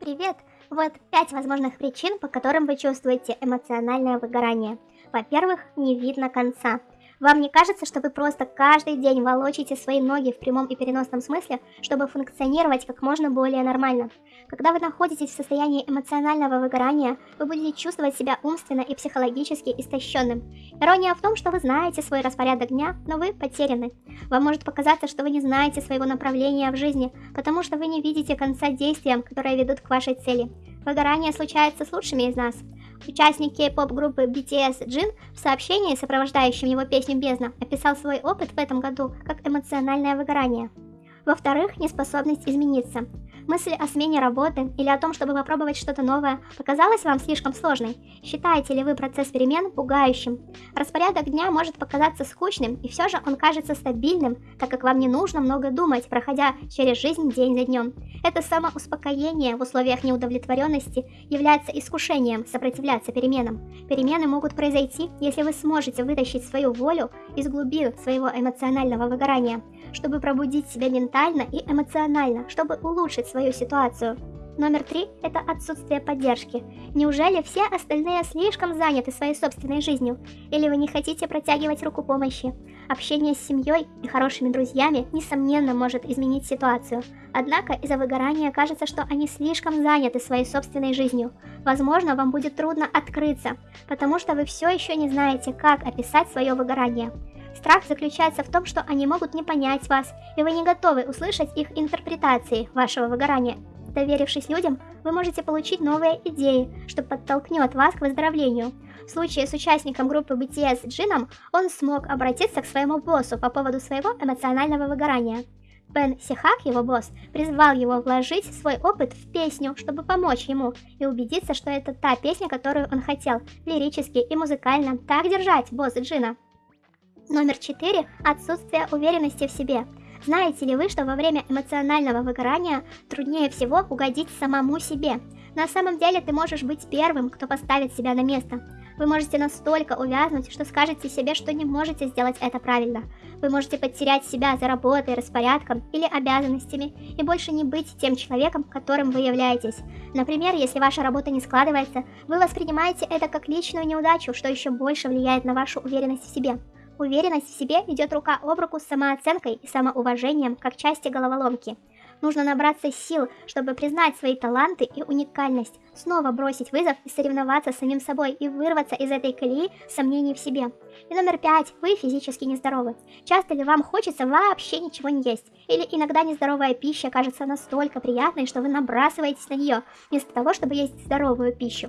Привет! Вот пять возможных причин, по которым вы чувствуете эмоциональное выгорание. Во-первых, не видно конца. Вам не кажется, что вы просто каждый день волочите свои ноги в прямом и переносном смысле, чтобы функционировать как можно более нормально? Когда вы находитесь в состоянии эмоционального выгорания, вы будете чувствовать себя умственно и психологически истощенным. Ирония в том, что вы знаете свой распорядок дня, но вы потеряны. Вам может показаться, что вы не знаете своего направления в жизни, потому что вы не видите конца действиям, которые ведут к вашей цели. Выгорание случается с лучшими из нас. Участник кей-поп-группы BTS Джин в сообщении, сопровождающем его песню «Бездна», описал свой опыт в этом году как эмоциональное выгорание. Во-вторых, неспособность измениться. Мысль о смене работы или о том, чтобы попробовать что-то новое, показалась вам слишком сложной? Считаете ли вы процесс перемен пугающим? Распорядок дня может показаться скучным, и все же он кажется стабильным, так как вам не нужно много думать, проходя через жизнь день за днем. Это самоуспокоение в условиях неудовлетворенности является искушением сопротивляться переменам. Перемены могут произойти, если вы сможете вытащить свою волю из глубин своего эмоционального выгорания, чтобы пробудить себя ментально и эмоционально, чтобы улучшить свою ситуацию. Номер три – это отсутствие поддержки. Неужели все остальные слишком заняты своей собственной жизнью? Или вы не хотите протягивать руку помощи? Общение с семьей и хорошими друзьями, несомненно, может изменить ситуацию. Однако из-за выгорания кажется, что они слишком заняты своей собственной жизнью. Возможно, вам будет трудно открыться, потому что вы все еще не знаете, как описать свое выгорание. Страх заключается в том, что они могут не понять вас, и вы не готовы услышать их интерпретации вашего выгорания. Доверившись людям, вы можете получить новые идеи, что подтолкнет вас к выздоровлению. В случае с участником группы BTS Джином, он смог обратиться к своему боссу по поводу своего эмоционального выгорания. Бен Сихак, его босс, призвал его вложить свой опыт в песню, чтобы помочь ему и убедиться, что это та песня, которую он хотел, лирически и музыкально так держать босс Джина. Номер 4. Отсутствие уверенности в себе. Знаете ли вы, что во время эмоционального выгорания труднее всего угодить самому себе? На самом деле ты можешь быть первым, кто поставит себя на место. Вы можете настолько увязнуть, что скажете себе, что не можете сделать это правильно. Вы можете потерять себя за работой, распорядком или обязанностями и больше не быть тем человеком, которым вы являетесь. Например, если ваша работа не складывается, вы воспринимаете это как личную неудачу, что еще больше влияет на вашу уверенность в себе. Уверенность в себе идет рука об руку с самооценкой и самоуважением как части головоломки. Нужно набраться сил, чтобы признать свои таланты и уникальность, снова бросить вызов и соревноваться с самим собой и вырваться из этой колеи сомнений в себе. И номер пять. Вы физически нездоровы. Часто ли вам хочется вообще ничего не есть? Или иногда нездоровая пища кажется настолько приятной, что вы набрасываетесь на нее, вместо того, чтобы есть здоровую пищу?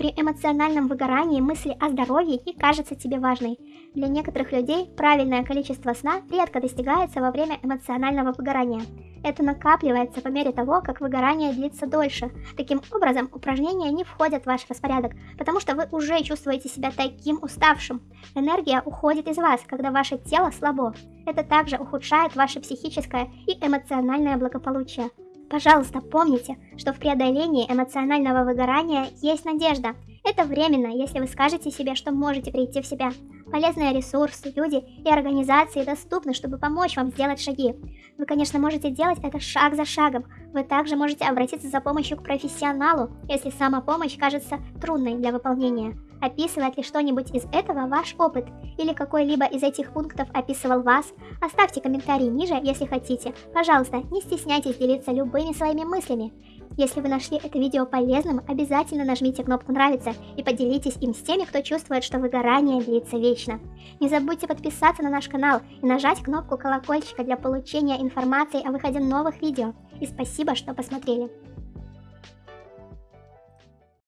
При эмоциональном выгорании мысли о здоровье не кажется тебе важной. Для некоторых людей правильное количество сна редко достигается во время эмоционального выгорания. Это накапливается по мере того, как выгорание длится дольше. Таким образом, упражнения не входят в ваш распорядок, потому что вы уже чувствуете себя таким уставшим. Энергия уходит из вас, когда ваше тело слабо. Это также ухудшает ваше психическое и эмоциональное благополучие. Пожалуйста, помните, что в преодолении эмоционального выгорания есть надежда. Это временно, если вы скажете себе, что можете прийти в себя. Полезные ресурсы, люди и организации доступны, чтобы помочь вам сделать шаги. Вы, конечно, можете делать это шаг за шагом. Вы также можете обратиться за помощью к профессионалу, если сама помощь кажется трудной для выполнения. Описывает ли что-нибудь из этого ваш опыт? Или какой-либо из этих пунктов описывал вас? Оставьте комментарий ниже, если хотите. Пожалуйста, не стесняйтесь делиться любыми своими мыслями. Если вы нашли это видео полезным, обязательно нажмите кнопку «Нравится» и поделитесь им с теми, кто чувствует, что выгорание длится вечно. Не забудьте подписаться на наш канал и нажать кнопку колокольчика для получения информации о выходе новых видео. И спасибо, что посмотрели.